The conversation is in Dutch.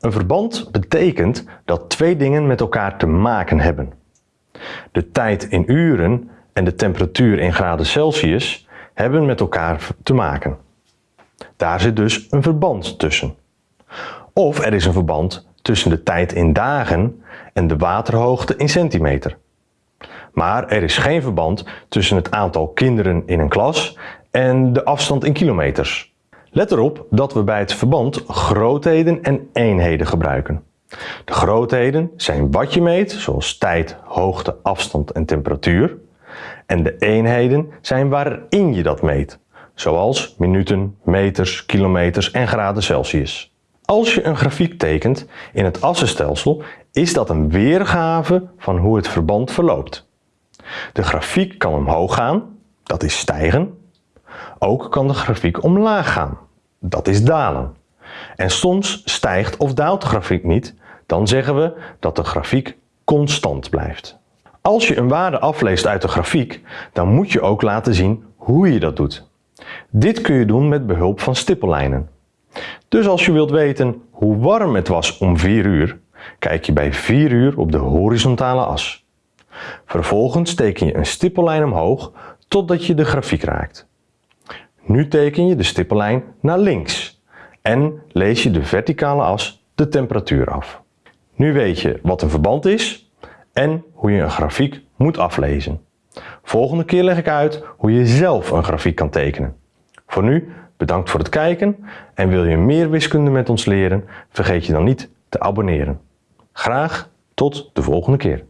Een verband betekent dat twee dingen met elkaar te maken hebben. De tijd in uren en de temperatuur in graden Celsius hebben met elkaar te maken. Daar zit dus een verband tussen. Of er is een verband tussen de tijd in dagen en de waterhoogte in centimeter. Maar er is geen verband tussen het aantal kinderen in een klas en de afstand in kilometers. Let erop dat we bij het verband grootheden en eenheden gebruiken. De grootheden zijn wat je meet, zoals tijd, hoogte, afstand en temperatuur. En de eenheden zijn waarin je dat meet, zoals minuten, meters, kilometers en graden Celsius. Als je een grafiek tekent in het assenstelsel, is dat een weergave van hoe het verband verloopt. De grafiek kan omhoog gaan, dat is stijgen. Ook kan de grafiek omlaag gaan, dat is dalen. En soms stijgt of daalt de grafiek niet, dan zeggen we dat de grafiek constant blijft. Als je een waarde afleest uit de grafiek, dan moet je ook laten zien hoe je dat doet. Dit kun je doen met behulp van stippellijnen. Dus als je wilt weten hoe warm het was om 4 uur, kijk je bij 4 uur op de horizontale as. Vervolgens teken je een stippellijn omhoog totdat je de grafiek raakt. Nu teken je de stippellijn naar links en lees je de verticale as de temperatuur af. Nu weet je wat een verband is en hoe je een grafiek moet aflezen. Volgende keer leg ik uit hoe je zelf een grafiek kan tekenen. Voor nu bedankt voor het kijken en wil je meer wiskunde met ons leren, vergeet je dan niet te abonneren. Graag tot de volgende keer.